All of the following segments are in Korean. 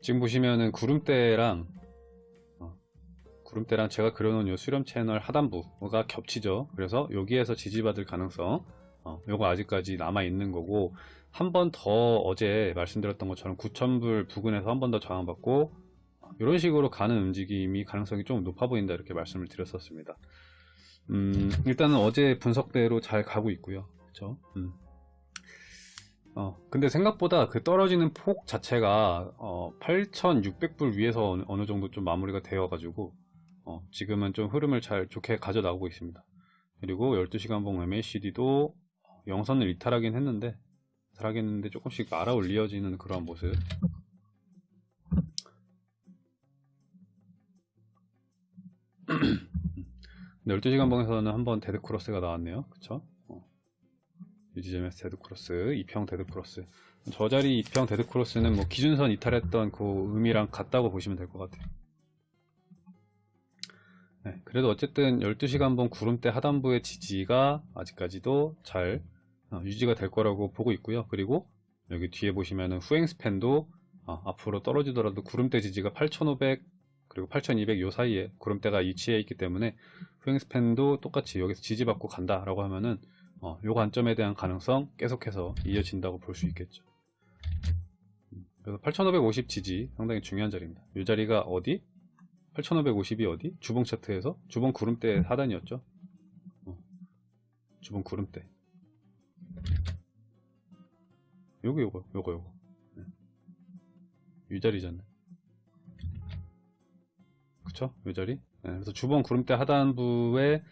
지금 보시면은 구름대랑 어, 구름대랑 제가 그려놓은 요 수렴 채널 하단부가 겹치죠. 그래서 여기에서 지지받을 가능성 어, 요거 아직까지 남아 있는 거고 한 번 더 어제 말씀드렸던 것처럼 9,000불 부근에서 한 번 더 저항받고 이런 식으로 가는 움직임이 가능성이 좀 높아 보인다 이렇게 말씀을 드렸었습니다. 음, 일단은 어제 분석대로 잘 가고 있고요. 그렇죠? 음. 어, 근데 생각보다 그 떨어지는 폭 자체가 어, 8,600불 위에서 어느, 정도 좀 마무리가 되어가지고 어, 지금은 좀 흐름을 잘 좋게 가져 나오고 있습니다. 그리고 12시간 봉 MACD도 영선을 이탈하긴 했는데 이탈하긴 했는데 조금씩 말아 올려지는 그런 모습 12시간 봉에서는 한번 데드크로스가 나왔네요. 그쵸? 어. 요 지점에서 데드 크로스, 이평 데드 크로스. 저 자리 이평 데드 크로스는 뭐 기준선 이탈했던 그 의미랑 같다고 보시면 될 것 같아요. 네, 그래도 어쨌든 12시간 봉 구름대 하단부의 지지가 아직까지도 잘 어, 유지가 될 거라고 보고 있고요. 그리고 여기 뒤에 보시면은 후행 span도 어, 앞으로 떨어지더라도 구름대 지지가 8500 그리고 8200 요 사이에 구름대가 위치해 있기 때문에 후행 스팬도 똑같이 여기서 지지받고 간다 라고 하면은 어, 요 관점에 대한 가능성 계속해서 이어진다고 볼 수 있겠죠. 음, 그래서 8550 지지 상당히 중요한 자리입니다. 이 자리가 어디? 8550이 어디? 주봉 차트에서 주봉 구름대 하단이었죠. 어, 주봉 구름대. 요거 요거 요거 요거. 네. 이 자리잖아요. 그쵸? 이 자리. 네, 그래서 주봉 구름대 하단부에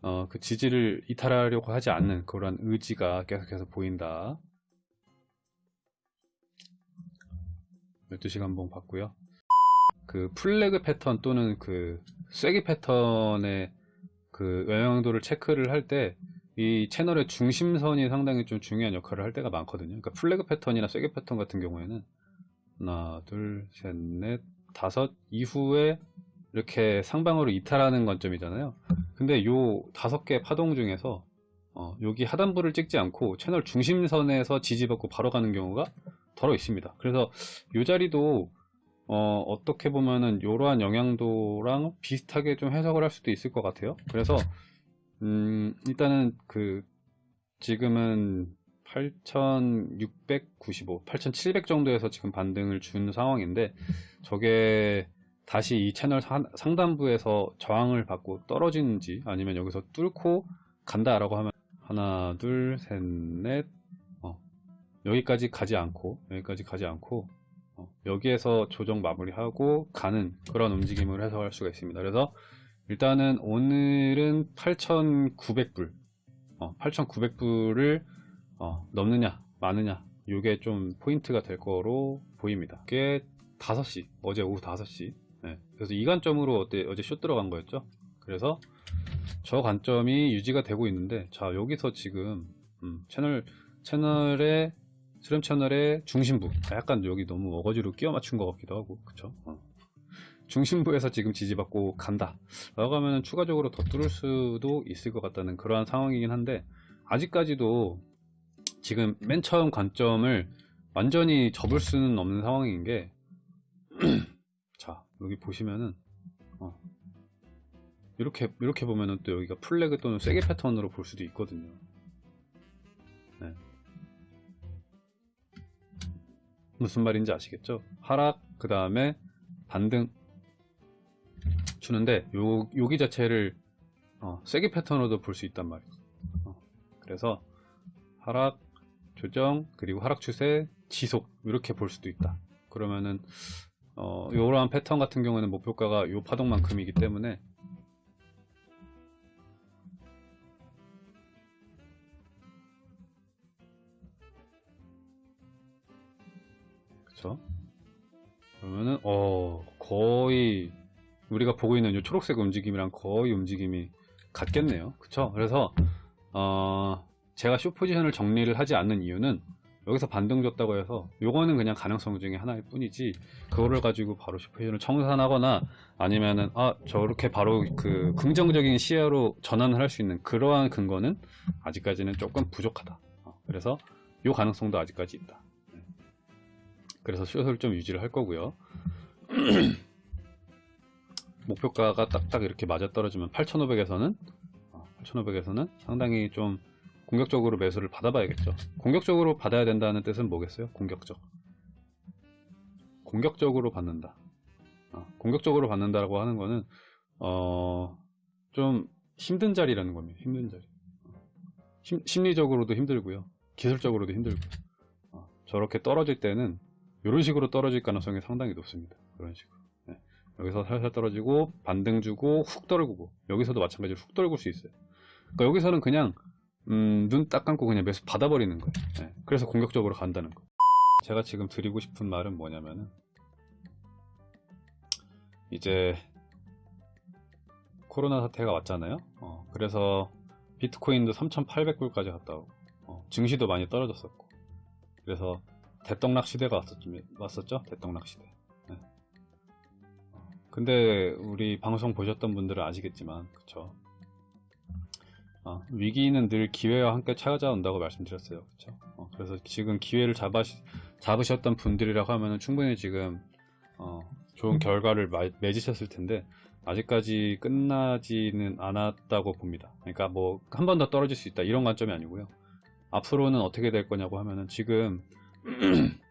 어, 그 지지를 이탈하려고 하지 않는 그런 의지가 계속해서 보인다. 12시간 봉 봤고요. 그 플래그 패턴 또는 그 쐐기 패턴의 그 영향도를 체크를 할 때 이 채널의 중심선이 상당히 좀 중요한 역할을 할 때가 많거든요. 그러니까 플래그 패턴이나 쐐기 패턴 같은 경우에는 하나, 둘, 셋, 넷, 다섯 이후에 이렇게 상방으로 이탈하는 관점이잖아요. 근데 요 다섯 개 파동 중에서 어, 여기 하단부를 찍지 않고 채널 중심선에서 지지받고 바로 가는 경우가 더러 있습니다. 그래서 요 자리도 어, 떻게 보면은 이러한 영향도랑 비슷하게 좀 해석을 할 수도 있을 것 같아요. 그래서 음, 일단은 그 지금은 8,695, 8,700 정도에서 지금 반등을 준 상황인데 저게 다시 이 채널 상단부에서 저항을 받고 떨어지는지 아니면 여기서 뚫고 간다 라고 하면 하나 둘셋넷 어, 여기까지 가지 않고 여기까지 가지 않고 어, 여기에서 조정 마무리하고 가는 그런 움직임을 해석할 수가 있습니다. 그래서 일단은 오늘은 8,900불 어, 8,900불을 어, 넘느냐 마느냐 이게 좀 포인트가 될 거로 보입니다. 이게 5시 어제 오후 5시 네, 그래서 이 관점으로 어때, 어제 숏 들어간 거였죠? 그래서 저 관점이 유지가 되고 있는데 자 여기서 지금 음, 채널 채널의 수렴 채널의 중심부. 약간 여기 너무 어거지로 끼워 맞춘 것 같기도 하고 그쵸? 어. 중심부에서 지금 지지받고 간다. 라고 하면 추가적으로 더 뚫을 수도 있을 것 같다는 그러한 상황이긴 한데 아직까지도 지금 맨 처음 관점을 완전히 접을 수는 없는 상황인 게자 여기 보시면은 어, 이렇게 이렇게 보면은 또 여기가 플래그 또는 쐐기 패턴으로 볼 수도 있거든요. 네. 무슨 말인지 아시겠죠? 하락 그 다음에 반등 주는데 요, 여기 자체를 어, 쐐기 패턴으로도 볼 수 있단 말이죠. 어, 그래서 하락 조정 그리고 하락 추세 지속 이렇게 볼 수도 있다. 그러면은 어, 이러한 패턴 같은 경우는 목표가가 요 파동만큼이기 때문에 그쵸? 그러면은 어 거의 우리가 보고 있는 이 초록색 움직임이랑 거의 움직임이 같겠네요. 그쵸? 그래서 어 제가 쇼 포지션을 정리를 하지 않는 이유는 여기서 반등 줬다고 해서 요거는 그냥 가능성 중에 하나일 뿐이지 그거를 가지고 바로 슈퍼히어를 청산하거나 아니면은 아 저렇게 바로 그 긍정적인 시야로 전환을 할 수 있는 그러한 근거는 아직까지는 조금 부족하다. 어, 그래서 요 가능성도 아직까지 있다. 그래서 숏을 좀 유지를 할 거고요. 목표가가 딱딱 이렇게 맞아 떨어지면 8,500에서는 8,500에서는 상당히 좀 공격적으로 매수를 받아봐야겠죠. 공격적으로 받아야 된다는 뜻은 뭐겠어요? 공격적. 공격적으로 받는다. 어, 공격적으로 받는다라고 하는 거는 어, 좀 힘든 자리라는 겁니다. 힘든 자리. 심, 심리적으로도 힘들고요. 기술적으로도 힘들고. 어, 저렇게 떨어질 때는 이런 식으로 떨어질 가능성이 상당히 높습니다. 그런 식으로. 네. 여기서 살살 떨어지고 반등 주고 훅 떨구고 여기서도 마찬가지로 훅 떨굴 수 있어요. 그러니까 여기서는 그냥 음, 눈 딱 감고 그냥 매수 받아버리는 거예요. 네. 그래서 공격적으로 간다는 거. 제가 지금 드리고 싶은 말은 뭐냐면은 이제 코로나 사태가 왔잖아요. 어, 그래서 비트코인도 3,800불까지 갔다 오고 어, 증시도 많이 떨어졌었고 그래서 대떡락 시대가 왔었죠. 대떡락 시대. 네. 어, 근데 우리 방송 보셨던 분들은 아시겠지만 그쵸 어, 위기는 늘 기회와 함께 찾아온다고 말씀드렸어요. 그쵸 어, 그래서 지금 기회를 잡아, 잡으셨던 분들이라고 하면 충분히 지금 어, 좋은 결과를 마- 맺으셨을 텐데 아직까지 끝나지는 않았다고 봅니다. 그러니까 뭐 한 번 더 떨어질 수 있다 이런 관점이 아니고요. 앞으로는 어떻게 될 거냐고 하면은 지금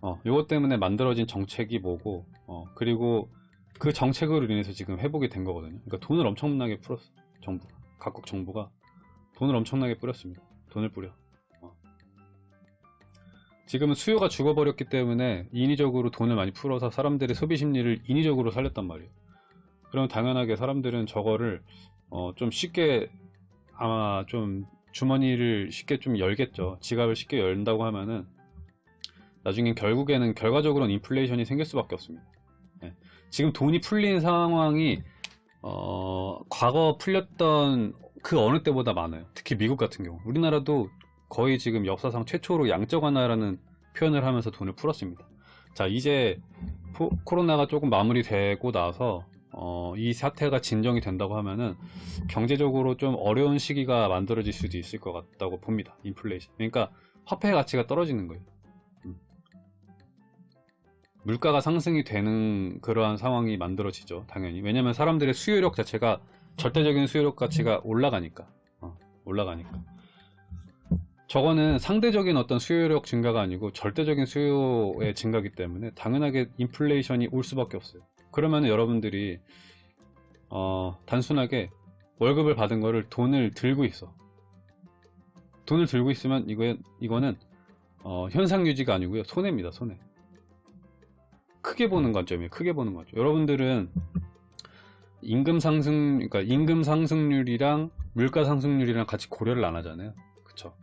어, 요것 때문에 만들어진 정책이 뭐고 어, 그리고 그 정책으로 인해서 지금 회복이 된 거거든요. 그러니까 돈을 엄청나게 풀었어. 정부 각국 정부가 돈을 엄청나게 뿌렸습니다. 돈을 뿌려. 어. 지금은 수요가 죽어버렸기 때문에 인위적으로 돈을 많이 풀어서 사람들의 소비 심리를 인위적으로 살렸단 말이에요. 그럼 당연하게 사람들은 저거를 어, 좀 쉽게 아마 좀 주머니를 쉽게 좀 열겠죠. 지갑을 쉽게 열다고 하면은 나중엔 결국에는 결과적으로는 인플레이션이 생길 수밖에 없습니다. 예. 지금 돈이 풀린 상황이 어, 과거 풀렸던 그 어느 때보다 많아요. 특히 미국 같은 경우. 우리나라도 거의 지금 역사상 최초로 양적 완화라는 표현을 하면서 돈을 풀었습니다. 자, 이제 포- 코로나가 조금 마무리되고 나서 어, 이 사태가 진정이 된다고 하면은 경제적으로 좀 어려운 시기가 만들어질 수도 있을 것 같다고 봅니다. 인플레이션. 그러니까 화폐 가치가 떨어지는 거예요. 음. 물가가 상승이 되는 그러한 상황이 만들어지죠. 당연히. 왜냐면 사람들의 수요력 자체가 절대적인 수요력 가치가 올라가니까. 어, 올라가니까. 저거는 상대적인 어떤 수요력 증가가 아니고 절대적인 수요의 증가기 때문에 당연하게 인플레이션이 올 수밖에 없어요. 그러면 여러분들이 어, 단순하게 월급을 받은 거를 돈을 들고 있어. 돈을 들고 있으면 이거 이거는 어, 현상 유지가 아니고요 손해입니다 손해. 크게 보는 관점이에요. 크게 보는 관점. 여러분들은 임금 상승, 그러니까 임금 상승률이랑 물가 상승률이랑 같이 고려를 안 하잖아요. 그쵸?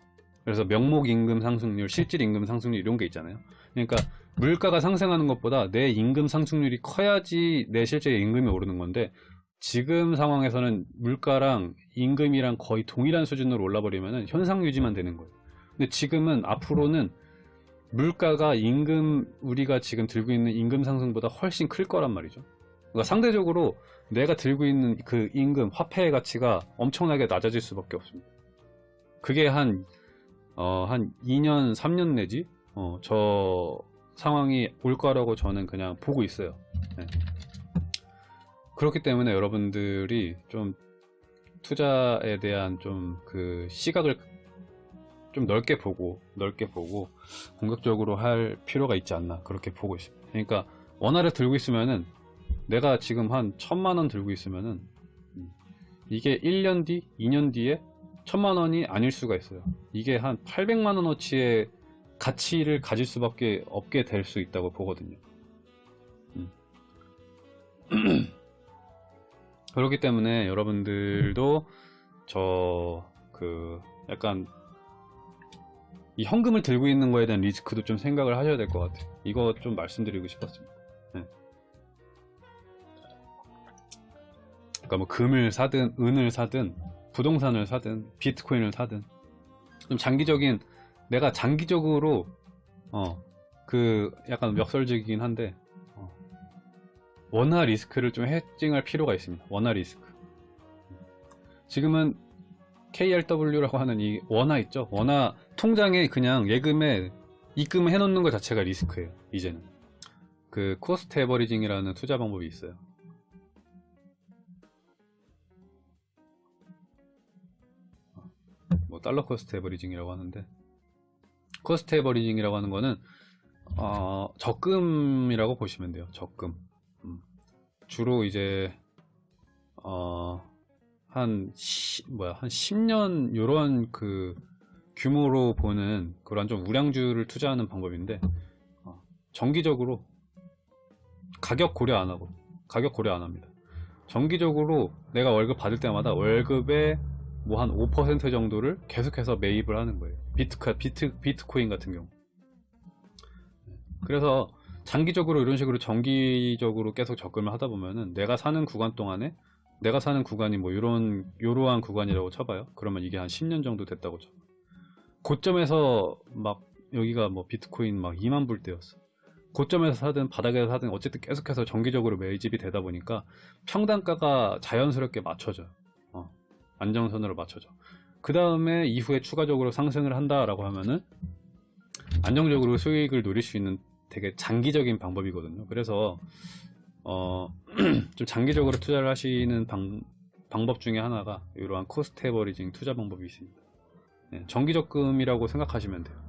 그래서 명목 임금 상승률, 실질 임금 상승률 이런 게 있잖아요. 그러니까 물가가 상승하는 것보다 내 임금 상승률이 커야지 내 실제 임금이 오르는 건데 지금 상황에서는 물가랑 임금이랑 거의 동일한 수준으로 올라버리면 현상 유지만 되는 거예요. 근데 지금은 앞으로는 물가가 임금 우리가 지금 들고 있는 임금 상승보다 훨씬 클 거란 말이죠. 그러니까 상대적으로 내가 들고 있는 그 임금 화폐의 가치가 엄청나게 낮아질 수밖에 없습니다. 그게 한, 어, 한 2년, 3년 내지, 어, 저 상황이 올 거라고 저는 그냥 보고 있어요. 네. 그렇기 때문에 여러분들이 좀 투자에 대한 좀 그 시각을 좀 넓게 보고 넓게 보고 공격적으로 할 필요가 있지 않나 그렇게 보고 있습니다. 그러니까 원화를 들고 있으면은 내가 지금 한 천만 원 들고 있으면은 음, 이게 1년 뒤, 2년 뒤에 천만 원이 아닐 수가 있어요. 이게 한 800만 원어치의 가치를 가질 수밖에 없게 될 수 있다고 보거든요. 음. 그렇기 때문에 여러분들도 저 그 약간 이 현금을 들고 있는 거에 대한 리스크도 좀 생각을 하셔야 될 것 같아요. 이거 좀 말씀드리고 싶었습니다. 네. 그러니까 뭐 금을 사든 은을 사든 부동산을 사든 비트코인을 사든 좀 장기적인 내가 장기적으로 어 그 약간 역설적이긴 한데 어, 원화 리스크를 좀 hedging할 필요가 있습니다. 원화 리스크. 지금은 KRW라고 하는 이 원화 있죠? 원화 통장에 그냥 예금에 입금해 놓는 것 자체가 리스크예요. 이제는 그 cost averaging이라는 투자 방법이 있어요. 뭐 dollar cost averaging이라고 하는데 cost averaging이라고 하는 거는 어, 적금이라고 보시면 돼요. 적금. 음. 주로 이제 어, 한 시, 뭐야 한 10년 요런 그 규모로 보는 그런 좀 우량주를 투자하는 방법인데 어, 정기적으로 가격 고려 안 하고 가격 고려 안 합니다. 정기적으로 내가 월급 받을 때마다 월급의 뭐 한 5% 정도를 계속해서 매입을 하는 거예요. 비트카, 비트, 비트코인 같은 경우. 그래서 장기적으로 이런 식으로 정기적으로 계속 적금을 하다 보면은 내가 사는 구간 동안에 내가 사는 구간이 뭐 이런 요러한 구간이라고 쳐봐요. 그러면 이게 한 10년 정도 됐다고 쳐. 고점에서 막 여기가 뭐 비트코인 막 2만 불 때였어. 고점에서 사든 바닥에서 사든 어쨌든 계속해서 정기적으로 매집이 되다 보니까 평단가가 자연스럽게 맞춰져요. 어, 안정선으로 맞춰져. 그 다음에 이후에 추가적으로 상승을 한다라고 하면은 안정적으로 수익을 노릴 수 있는 되게 장기적인 방법이거든요. 그래서 어, 좀 장기적으로 투자를 하시는 방, 방법 중에 하나가 이러한 cost averaging 투자 방법이 있습니다. 네, 정기적금이라고 생각하시면 돼요.